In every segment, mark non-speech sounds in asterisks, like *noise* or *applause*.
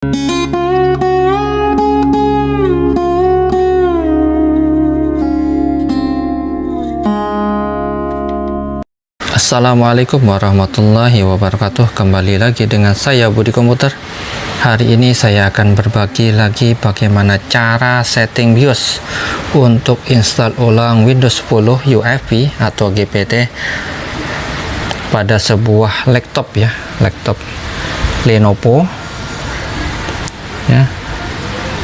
Assalamualaikum warahmatullahi wabarakatuh. Kembali lagi dengan saya Budi Komputer Hari ini saya akan berbagi lagi bagaimana cara setting BIOS Untuk install ulang Windows 10 UEFI atau GPT Pada sebuah laptop ya Laptop Lenovo ya.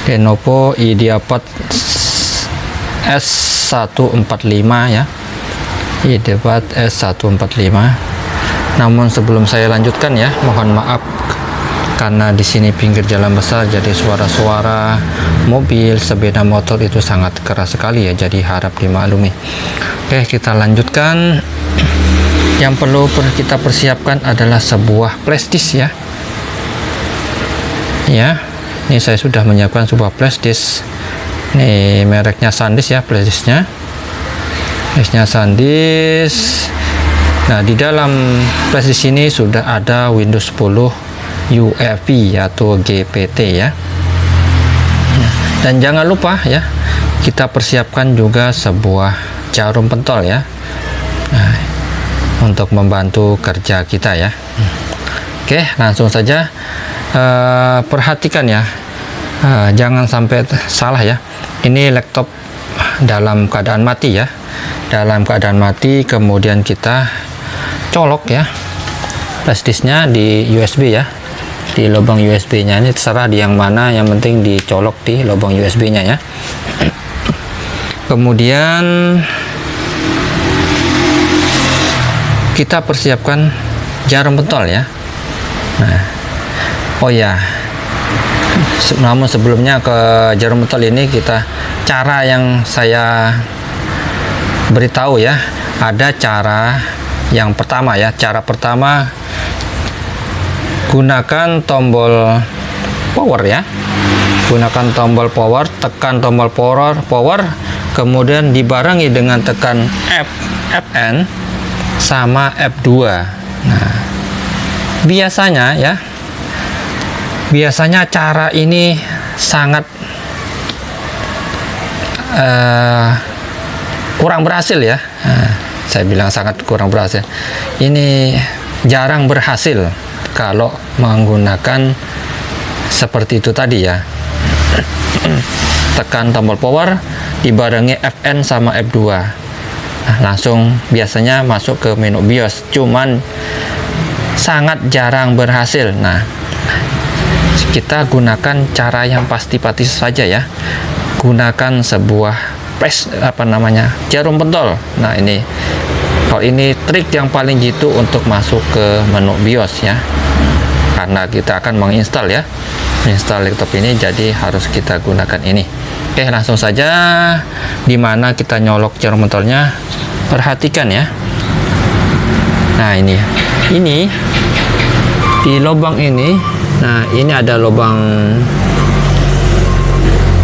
Lenovo IdeaPad S145 ya. Debat S145 namun sebelum saya lanjutkan ya mohon maaf karena di sini pinggir jalan besar jadi suara-suara mobil sepeda motor itu sangat keras sekali ya jadi harap dimaklumi. Oke kita lanjutkan. Yang perlu kita persiapkan adalah sebuah flashdisk ya. Ya ini saya sudah menyiapkan sebuah flashdisk ini mereknya SanDisk ya flashdisknya flashnya SanDisk. Nah di dalam flash di sini sudah ada Windows 10 UEFI atau GPT ya. Dan jangan lupa ya kita persiapkan juga sebuah jarum pentol ya nah, untuk membantu kerja kita ya. Oke langsung saja uh, perhatikan ya. Uh, jangan sampai salah ya. Ini laptop dalam keadaan mati ya. Dalam keadaan mati kemudian kita colok ya. Flashdisknya di USB ya. Di lubang USB nya ini terserah di yang mana yang penting dicolok di lubang USB nya ya. Kemudian kita persiapkan jarum pentol ya. Nah oh ya namun sebelumnya ke jarum pentol ini kita cara yang saya beritahu ya ada cara yang pertama ya. Cara pertama gunakan tombol power ya. Gunakan tombol power tekan tombol power power kemudian dibarengi dengan tekan F Fn sama F2 nah biasanya ya biasanya cara ini sangat uh, kurang berhasil ya. Nah, saya bilang sangat kurang berhasil. Ini jarang berhasil kalau menggunakan seperti itu tadi ya. Tekan tombol power dibarengi Fn sama F2 nah, langsung biasanya masuk ke menu BIOS. Cuman sangat jarang berhasil. Nah kita gunakan cara yang pasti-pasti saja ya. Gunakan sebuah press apa namanya jarum pentol. Nah ini. Kalau ini trik yang paling jitu untuk masuk ke menu BIOS ya. Karena kita akan menginstal ya. Install laptop ini jadi harus kita gunakan ini. Oke langsung saja. Di mana kita nyolok jarum pentolnya? Perhatikan ya. Nah ini. Ini di lubang ini nah ini ada lubang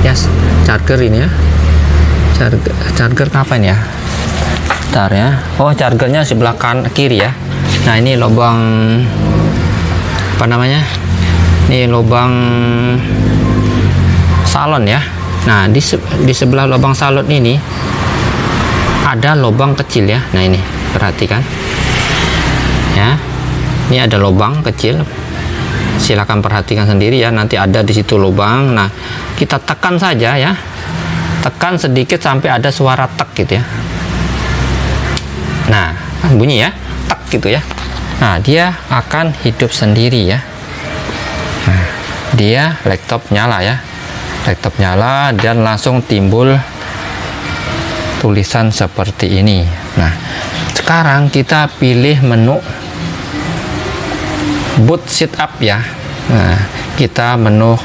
yes charger ini ya. Charger, charger kapan ya? Ntar ya. Oh chargernya sebelah kan kiri ya. Nah ini lubang apa namanya? Ini lubang salon ya. Nah di, di sebelah lubang salon ini ada lubang kecil ya. Nah ini perhatikan. Ya ini ada lubang kecil silahkan perhatikan sendiri ya nanti ada di situ lubang. Nah kita tekan saja ya. Tekan sedikit sampai ada suara tek gitu ya. Nah bunyi ya tek gitu ya. Nah dia akan hidup sendiri ya. Nah, dia laptop nyala ya. Laptop nyala dan langsung timbul tulisan seperti ini. Nah sekarang kita pilih menu boot setup ya nah kita menu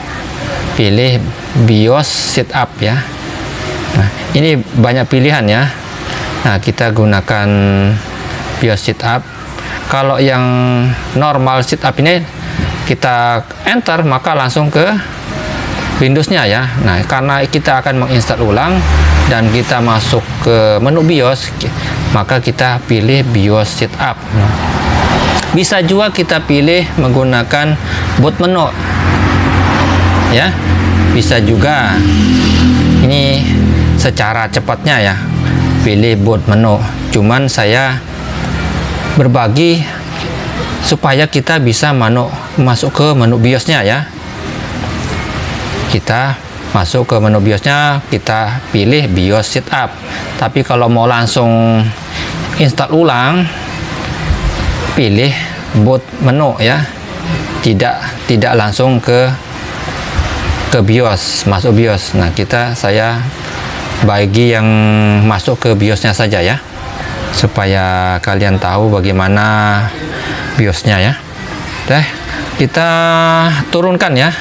pilih BIOS setup ya Nah, ini banyak pilihan ya. Nah, kita gunakan BIOS setup. Kalau yang normal setup ini kita enter maka langsung ke Windowsnya ya. Nah, karena kita akan menginstal ulang dan kita masuk ke menu BIOS, maka kita pilih BIOS setup. Nah, bisa juga kita pilih menggunakan boot menu. ya bisa juga. Ini secara cepatnya ya pilih boot menu. Cuman saya berbagi supaya kita bisa menu masuk ke menu biosnya ya. Kita masuk ke menu biosnya kita pilih bios setup. Tapi kalau mau langsung install ulang pilih boot menu ya. Tidak tidak langsung ke ke BIOS masuk BIOS. Nah kita saya bagi yang masuk ke BIOSnya saja ya supaya kalian tahu bagaimana BIOSnya ya. Deh, kita turunkan ya.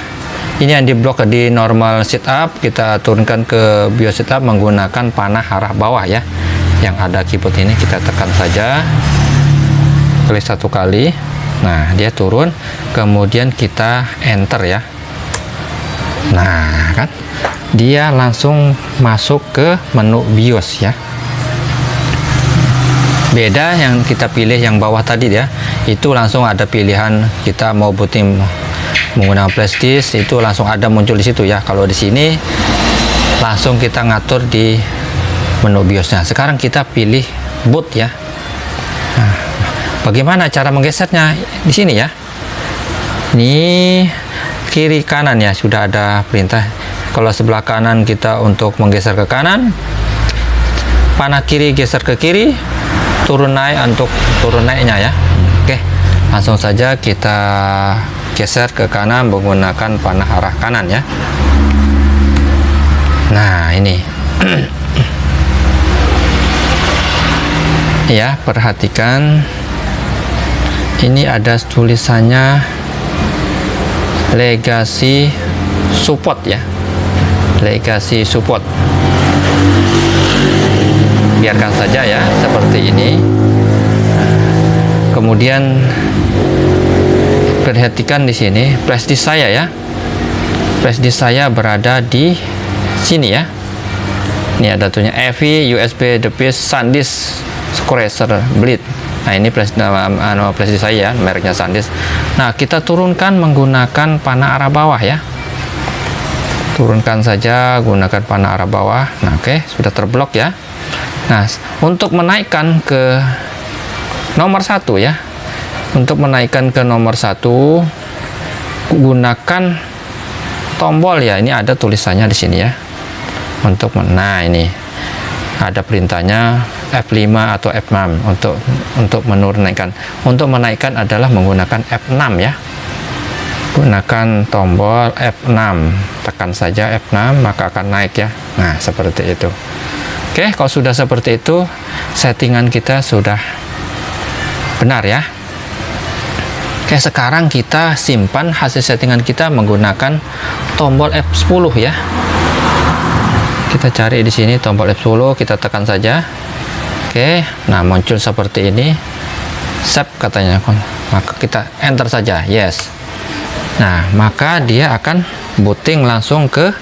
Ini yang diblok di normal setup kita turunkan ke BIOS setup menggunakan panah arah bawah ya. Yang ada keyboard ini kita tekan saja klik satu kali. Nah dia turun kemudian kita enter ya. Nah kan? Dia langsung masuk ke menu BIOS ya. Beda yang kita pilih yang bawah tadi ya. Itu langsung ada pilihan kita mau booting menggunakan flash disk itu langsung ada muncul di situ ya. Kalau di sini langsung kita ngatur di menu BIOSnya. Sekarang kita pilih boot ya. Nah, Bagaimana cara menggesernya di sini ya? Ini kiri kanan ya sudah ada perintah. Kalau sebelah kanan kita untuk menggeser ke kanan, panah kiri geser ke kiri, turun naik untuk turun naiknya ya. Oke, langsung saja kita geser ke kanan menggunakan panah arah kanan ya. Nah ini. *clears throat* ya perhatikan ini ada tulisannya legacy support ya. Legacy support. Biarkan saja ya seperti ini. Kemudian perhatikan di sini flash disk saya ya. Flash disk saya berada di sini ya. Ini ada tuhnya EV USB device SanDisk Scratcher Bleed Nah ini flash, uh, disk saya ya, mereknya SanDisk. Nah kita turunkan menggunakan panah arah bawah ya. Turunkan saja gunakan panah arah bawah. Nah oke okay, sudah terblok ya. Nah untuk menaikkan ke nomor satu ya. Untuk menaikkan ke nomor satu gunakan tombol ya. Ini ada tulisannya di sini ya. Untuk nah ini ada perintahnya F5 atau F6 untuk untuk menurunkan. Untuk menaikkan adalah menggunakan F6 ya. Gunakan tombol F6. Tekan saja F6 maka akan naik ya. Nah, seperti itu. Oke, kalau sudah seperti itu, settingan kita sudah benar ya. Oke, sekarang kita simpan hasil settingan kita menggunakan tombol F10 ya. Kita cari di sini tombol F10, kita tekan saja Oke, nah muncul seperti ini. Save katanya, maka kita enter saja. Yes. Nah, maka dia akan booting langsung ke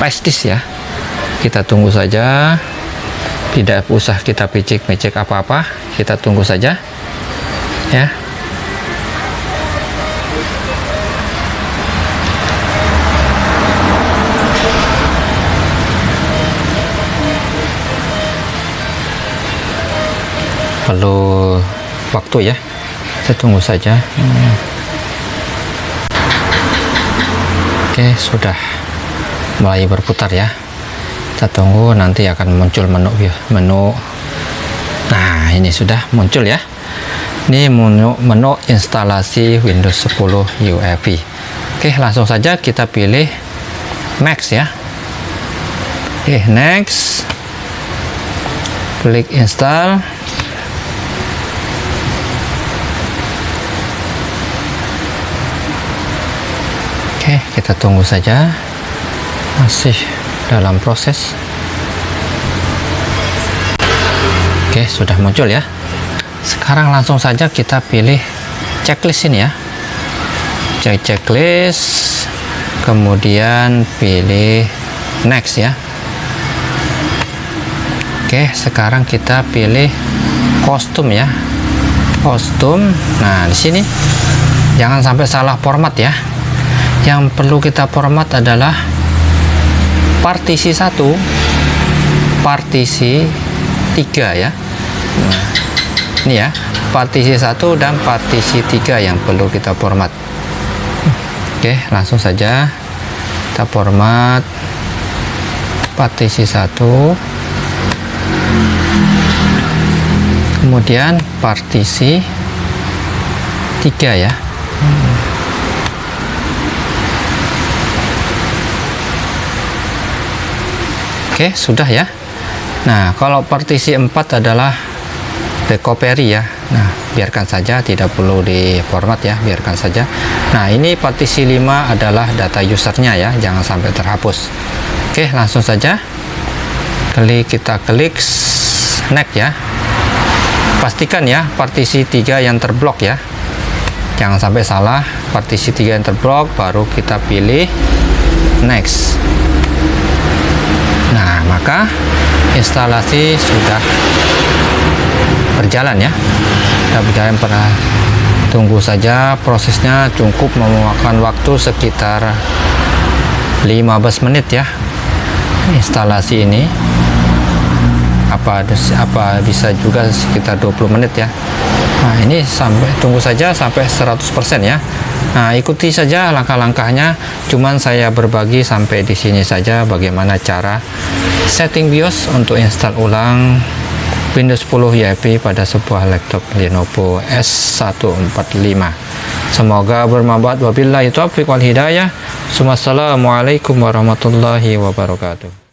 disk ya. Kita tunggu saja. Tidak usah kita picik-picik apa-apa. Kita tunggu saja. Ya. Perlu waktu ya kita tunggu saja. Hmm. oke sudah mulai berputar ya. Kita tunggu nanti akan muncul menu ya menu. Nah ini sudah muncul ya. Ini menu, menu instalasi Windows 10 UEFI oke langsung saja kita pilih next ya. Oke next. Klik install kita tunggu saja. Masih dalam proses. Oke, sudah muncul ya. Sekarang langsung saja kita pilih checklist ini ya. Cek checklist, kemudian pilih next ya. Oke, sekarang kita pilih kostum ya. Kostum. Nah, di sini jangan sampai salah format ya yang perlu kita format adalah partisi satu partisi tiga ya. Nah, ini ya partisi satu dan partisi tiga yang perlu kita format oke langsung saja kita format partisi satu. Kemudian partisi tiga ya Oke, sudah ya. Nah, kalau partisi 4 adalah recovery ya. Nah, biarkan saja, tidak perlu di format ya, biarkan saja. Nah, ini partisi 5 adalah data usernya ya, jangan sampai terhapus. Oke, langsung saja. Klik kita klik next ya. Pastikan ya partisi 3 yang terblok ya. Jangan sampai salah, partisi 3 yang terblok baru kita pilih next maka instalasi sudah berjalan ya. Sudah berjalan pernah tunggu saja prosesnya cukup memakan waktu sekitar 15 menit ya instalasi ini. Apa apa bisa juga sekitar 20 menit ya. Nah ini sampai tunggu saja sampai 100% ya Nah, ikuti saja langkah-langkahnya. Cuman saya berbagi sampai di sini saja bagaimana cara setting BIOS untuk install ulang Windows 10 YP pada sebuah laptop Lenovo S145. Semoga bermanfaat. Wabillahi taufiq wal hidayah. Wassalamualaikum warahmatullahi wabarakatuh.